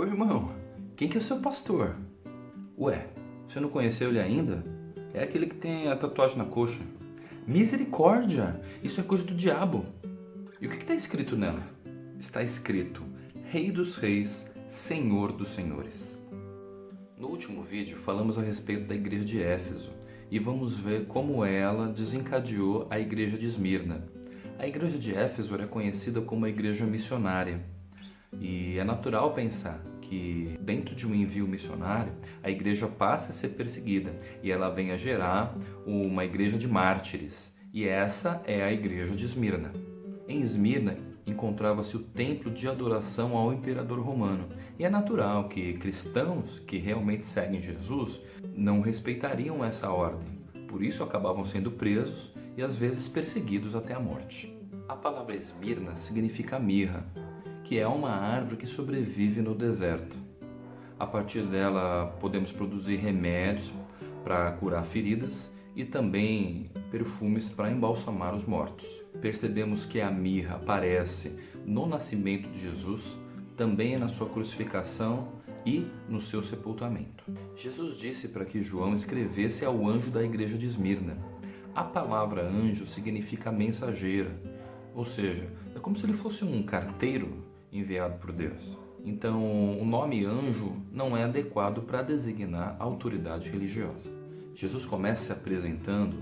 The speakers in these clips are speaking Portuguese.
Ô irmão, quem que é o seu pastor? Ué, você não conheceu ele ainda? É aquele que tem a tatuagem na coxa. Misericórdia! Isso é coisa do diabo. E o que está escrito nela? Está escrito Rei dos Reis, Senhor dos Senhores. No último vídeo falamos a respeito da igreja de Éfeso e vamos ver como ela desencadeou a igreja de Esmirna. A igreja de Éfeso era conhecida como a igreja missionária e é natural pensar que dentro de um envio missionário a igreja passa a ser perseguida e ela vem a gerar uma igreja de mártires e essa é a igreja de Esmirna. Em Esmirna encontrava-se o templo de adoração ao imperador romano e é natural que cristãos que realmente seguem Jesus não respeitariam essa ordem, por isso acabavam sendo presos e às vezes perseguidos até a morte. A palavra Esmirna significa mirra, que é uma árvore que sobrevive no deserto. A partir dela podemos produzir remédios para curar feridas e também perfumes para embalsamar os mortos. Percebemos que a mirra aparece no nascimento de Jesus, também na sua crucificação e no seu sepultamento. Jesus disse para que João escrevesse ao anjo da igreja de Esmirna. A palavra anjo significa mensageira, ou seja, é como se ele fosse um carteiro enviado por Deus. Então, o nome anjo não é adequado para designar autoridade religiosa. Jesus começa se apresentando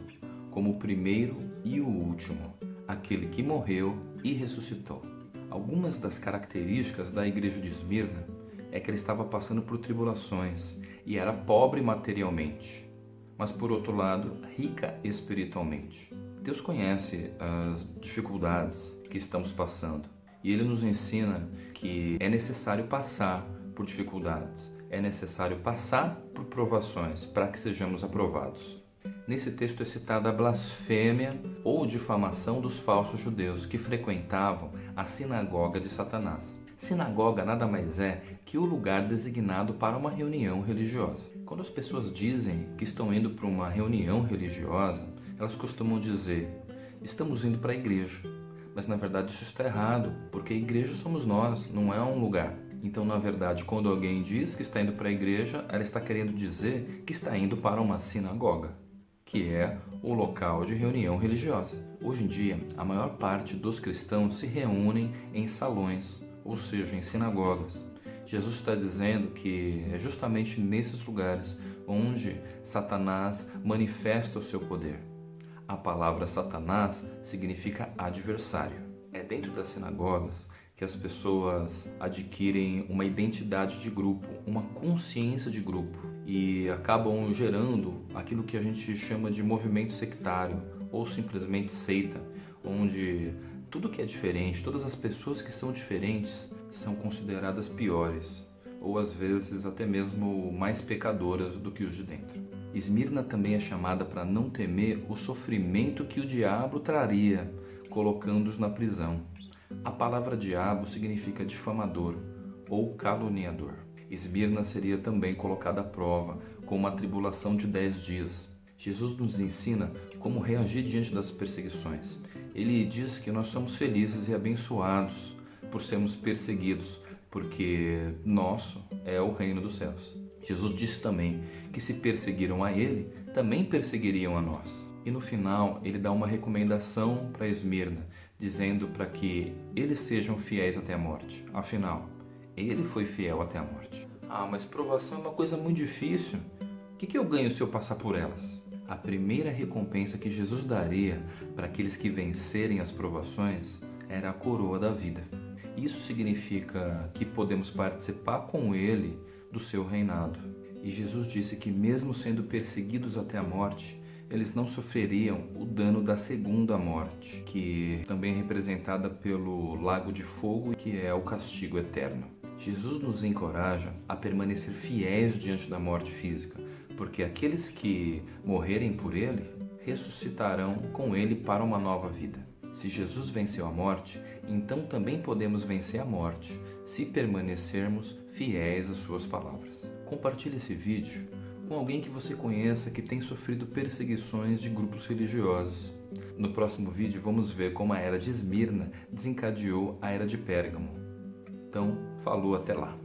como o primeiro e o último, aquele que morreu e ressuscitou. Algumas das características da igreja de Esmirna é que ela estava passando por tribulações e era pobre materialmente, mas por outro lado, rica espiritualmente. Deus conhece as dificuldades que estamos passando e ele nos ensina que é necessário passar por dificuldades, é necessário passar por provações para que sejamos aprovados. Nesse texto é citada a blasfêmia ou difamação dos falsos judeus que frequentavam a sinagoga de Satanás. Sinagoga nada mais é que o lugar designado para uma reunião religiosa. Quando as pessoas dizem que estão indo para uma reunião religiosa, elas costumam dizer: estamos indo para a igreja. Mas na verdade isso está errado, porque igreja somos nós, não é um lugar. Então, na verdade, quando alguém diz que está indo para a igreja, ela está querendo dizer que está indo para uma sinagoga, que é o local de reunião religiosa. Hoje em dia, a maior parte dos cristãos se reúnem em salões, ou seja, em sinagogas. Jesus está dizendo que é justamente nesses lugares onde Satanás manifesta o seu poder. A palavra Satanás significa adversário. É dentro das sinagogas que as pessoas adquirem uma identidade de grupo, uma consciência de grupo e acabam gerando aquilo que a gente chama de movimento sectário ou simplesmente seita, onde tudo que é diferente, todas as pessoas que são diferentes são consideradas piores ou às vezes até mesmo mais pecadoras do que os de dentro. Esmirna também é chamada para não temer o sofrimento que o diabo traria, colocando-os na prisão. A palavra diabo significa difamador ou caluniador. Esmirna seria também colocada à prova com uma tribulação de dez dias. Jesus nos ensina como reagir diante das perseguições. Ele diz que nós somos felizes e abençoados por sermos perseguidos, porque nosso é o reino dos céus. Jesus disse também que se perseguiram a ele, também perseguiriam a nós. E no final, ele dá uma recomendação para Esmirna, dizendo para que eles sejam fiéis até a morte. Afinal, ele foi fiel até a morte. Ah, mas provação é uma coisa muito difícil. O que, que eu ganho se eu passar por elas? A primeira recompensa que Jesus daria para aqueles que vencerem as provações era a coroa da vida. Isso significa que podemos participar com Ele do seu reinado. E Jesus disse que, mesmo sendo perseguidos até a morte, eles não sofreriam o dano da segunda morte, que também é representada pelo lago de fogo, que é o castigo eterno. Jesus nos encoraja a permanecer fiéis diante da morte física, porque aqueles que morrerem por ele ressuscitarão com ele para uma nova vida. Se Jesus venceu a morte, então também podemos vencer a morte, se permanecermos fiéis às suas palavras. Compartilhe esse vídeo com alguém que você conheça que tem sofrido perseguições de grupos religiosos. No próximo vídeo vamos ver como a era de Esmirna desencadeou a era de Pérgamo. Então, falou até lá.